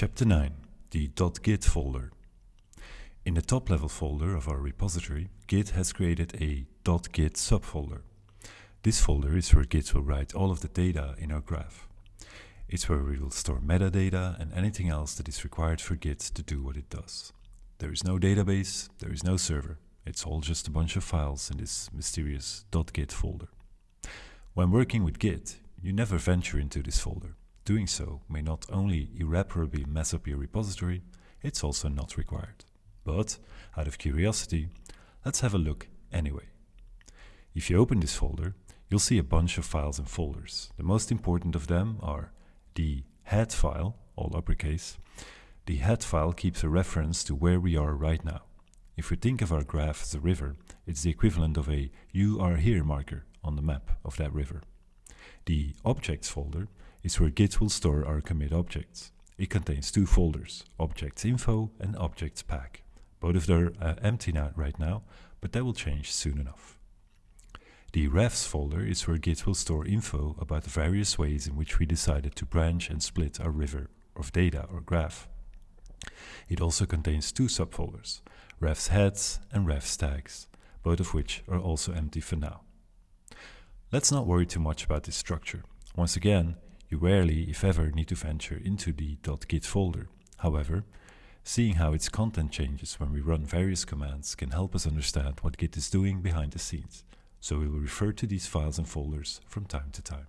Chapter 9 The .git folder In the top level folder of our repository, Git has created a .git subfolder. This folder is where Git will write all of the data in our graph. It's where we will store metadata and anything else that is required for Git to do what it does. There is no database, there is no server. It's all just a bunch of files in this mysterious .git folder. When working with Git, you never venture into this folder. Doing so may not only irreparably mess up your repository, it's also not required. But, out of curiosity, let's have a look anyway. If you open this folder, you'll see a bunch of files and folders. The most important of them are the head file, all uppercase. The head file keeps a reference to where we are right now. If we think of our graph as a river, it's the equivalent of a you are here marker on the map of that river. The objects folder is where Git will store our commit objects. It contains two folders, objects info and objects pack. Both of them are uh, empty now, right now, but that will change soon enough. The refs folder is where Git will store info about the various ways in which we decided to branch and split our river of data or graph. It also contains two subfolders, refs heads and refs tags, both of which are also empty for now. Let's not worry too much about this structure. Once again, you rarely, if ever, need to venture into the .git folder. However, seeing how its content changes when we run various commands can help us understand what Git is doing behind the scenes, so we will refer to these files and folders from time to time.